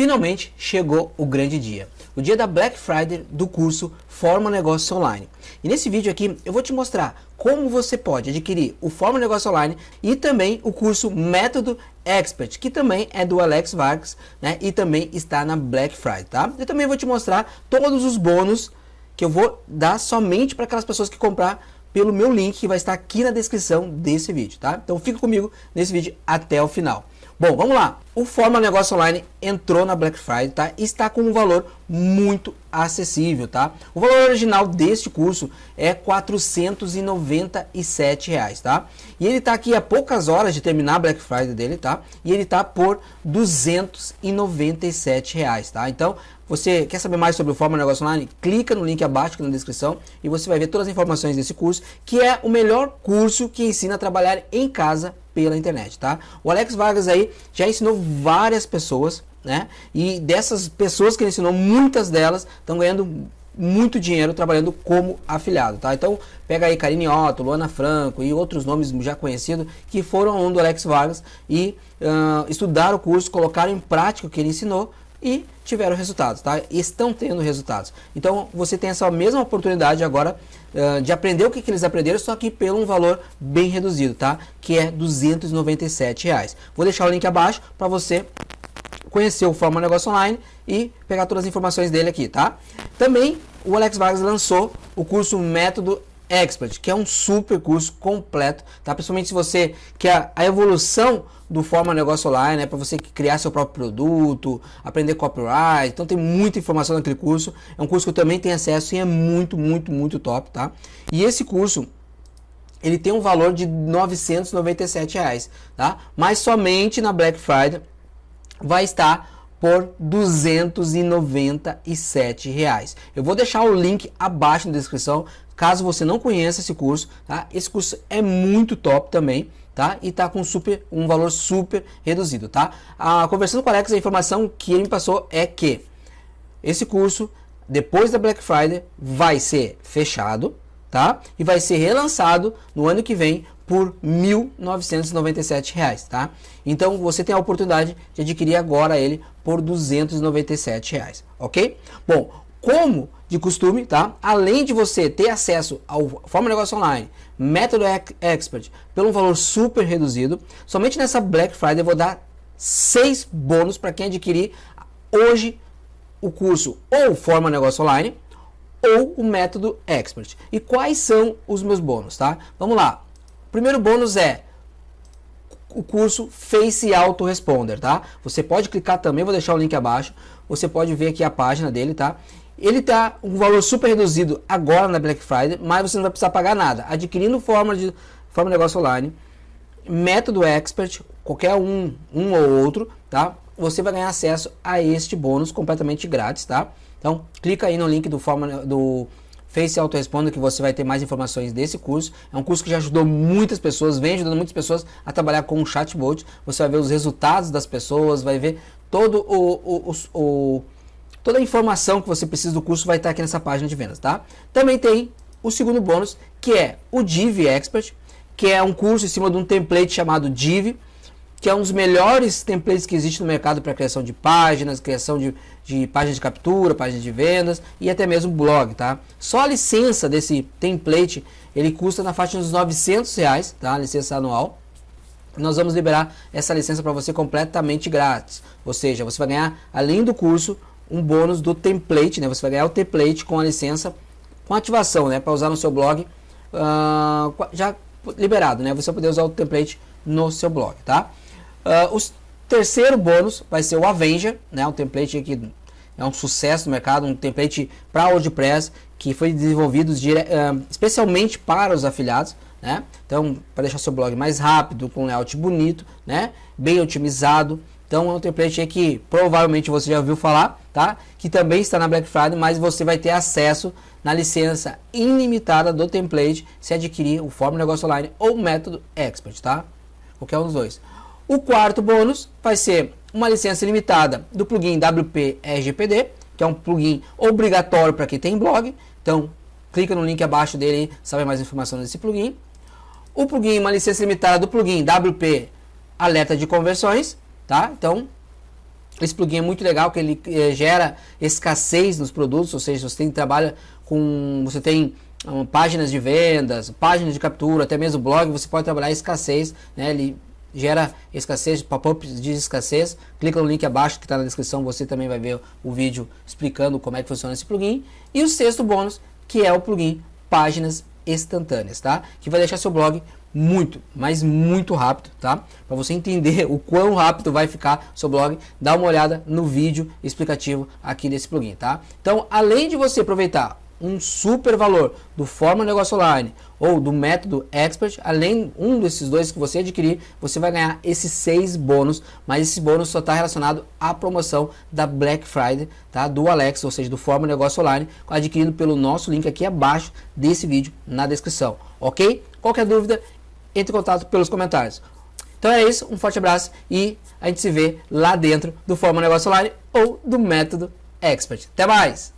Finalmente chegou o grande dia, o dia da Black Friday do curso Forma Negócio Online. E nesse vídeo aqui eu vou te mostrar como você pode adquirir o Forma Negócio Online e também o curso Método Expert, que também é do Alex Vargas, né? E também está na Black Friday, tá? Eu também vou te mostrar todos os bônus que eu vou dar somente para aquelas pessoas que comprar pelo meu link que vai estar aqui na descrição desse vídeo, tá? Então fica comigo nesse vídeo até o final. Bom, vamos lá. O Forma Negócio Online entrou na Black Friday, tá? E está com um valor muito acessível, tá? O valor original deste curso é 497 reais, tá? E ele está aqui a poucas horas de terminar a Black Friday dele, tá? E ele está por 297 reais, tá? Então, você quer saber mais sobre o Forma Negócio Online? Clica no link abaixo aqui na descrição e você vai ver todas as informações desse curso, que é o melhor curso que ensina a trabalhar em casa pela internet, tá? O Alex Vargas aí já ensinou várias pessoas, né? E dessas pessoas que ele ensinou, muitas delas estão ganhando muito dinheiro trabalhando como afiliado, tá? Então, pega aí Karine Otto, Luana Franco e outros nomes já conhecidos que foram aluno do Alex Vargas e uh, estudaram o curso, colocaram em prática o que ele ensinou e tiveram resultados, tá? Estão tendo resultados. Então, você tem essa mesma oportunidade agora uh, de aprender o que, que eles aprenderam, só que pelo um valor bem reduzido, tá? Que é 297 reais. Vou deixar o link abaixo para você conhecer o Forma Negócio Online e pegar todas as informações dele aqui, tá? Também o Alex Vargas lançou o curso Método Expert, que é um super curso completo, tá? Principalmente se você quer a evolução do Forma Negócio Online, né? Para você criar seu próprio produto, aprender copyright. Então tem muita informação naquele curso. É um curso que eu também tenho acesso e é muito, muito, muito top, tá? E esse curso ele tem um valor de 997 reais, tá? Mas somente na Black Friday vai estar por 297 reais. Eu vou deixar o link abaixo na descrição, caso você não conheça esse curso, tá? Esse curso é muito top também, tá? E tá com super, um valor super reduzido, tá? A, conversando com o Alex, a informação que ele me passou é que esse curso, depois da Black Friday, vai ser fechado, tá? E vai ser relançado no ano que vem por 1.997 reais, tá? Então você tem a oportunidade de adquirir agora ele por 297 reais, ok? Bom, como de costume, tá? Além de você ter acesso ao Forma Negócio Online, Método Expert, pelo valor super reduzido, somente nessa Black Friday eu vou dar seis bônus para quem adquirir hoje o curso ou Forma Negócio Online ou o Método Expert. E quais são os meus bônus, tá? Vamos lá. Primeiro bônus é o curso Face Autoresponder, tá? Você pode clicar também, vou deixar o link abaixo. Você pode ver aqui a página dele, tá? Ele tá um valor super reduzido agora na Black Friday, mas você não vai precisar pagar nada. Adquirindo forma de forma de negócio online, método expert, qualquer um, um ou outro, tá? Você vai ganhar acesso a este bônus completamente grátis, tá? Então, clica aí no link do forma do Face Autoresponder que você vai ter mais informações desse curso. É um curso que já ajudou muitas pessoas, vem ajudando muitas pessoas a trabalhar com um chatbot. Você vai ver os resultados das pessoas, vai ver todo o, o, o, o toda a informação que você precisa do curso vai estar aqui nessa página de vendas, tá? Também tem o segundo bônus, que é o Div Expert, que é um curso em cima de um template chamado Div, que é um dos melhores templates que existe no mercado para criação de páginas, criação de, de páginas de captura, páginas de vendas e até mesmo blog, tá? Só a licença desse template, ele custa na faixa dos 900 reais, tá? A licença anual. Nós vamos liberar essa licença para você completamente grátis. Ou seja, você vai ganhar, além do curso, um bônus do template, né? Você vai ganhar o template com a licença, com ativação, né? Para usar no seu blog, uh, já liberado, né? Você vai poder usar o template no seu blog, tá? Uh, o terceiro bônus vai ser o Avenger, né? Um template que é um sucesso no mercado, um template para WordPress que foi desenvolvido dire... uh, especialmente para os afiliados, né? Então, para deixar seu blog mais rápido, com layout bonito, né? Bem otimizado. Então, é um template que provavelmente você já ouviu falar, tá? Que também está na Black Friday, mas você vai ter acesso na licença ilimitada do template se adquirir o Fórmula Negócio Online ou o método Expert, tá? Qualquer um dos dois. O quarto bônus vai ser uma licença limitada do plugin WP RGPD, que é um plugin obrigatório para quem tem blog. Então, clica no link abaixo dele sabe mais informações desse plugin. O plugin, uma licença limitada do plugin WP Alerta de Conversões, tá? Então, Esse plugin é muito legal, que ele eh, gera escassez nos produtos, ou seja, você tem trabalha com, você tem um, páginas de vendas, páginas de captura, até mesmo blog, você pode trabalhar escassez, né? Ele gera escassez, pop-ups de escassez. Clica no link abaixo que está na descrição, você também vai ver o vídeo explicando como é que funciona esse plugin. E o sexto bônus, que é o plugin Páginas Instantâneas, tá? Que vai deixar seu blog muito, mas muito rápido, tá? Para você entender o quão rápido vai ficar seu blog, dá uma olhada no vídeo explicativo aqui desse plugin, tá? Então, além de você aproveitar um super valor do Fórmula Negócio Online ou do método Expert, além um desses dois que você adquirir, você vai ganhar esses seis bônus, mas esse bônus só está relacionado à promoção da Black Friday, tá? Do Alex, ou seja, do Fórmula Negócio Online, adquirido pelo nosso link aqui abaixo desse vídeo na descrição, ok? Qualquer dúvida, entre em contato pelos comentários. Então é isso, um forte abraço e a gente se vê lá dentro do Fórmula Negócio Online ou do método Expert. Até mais!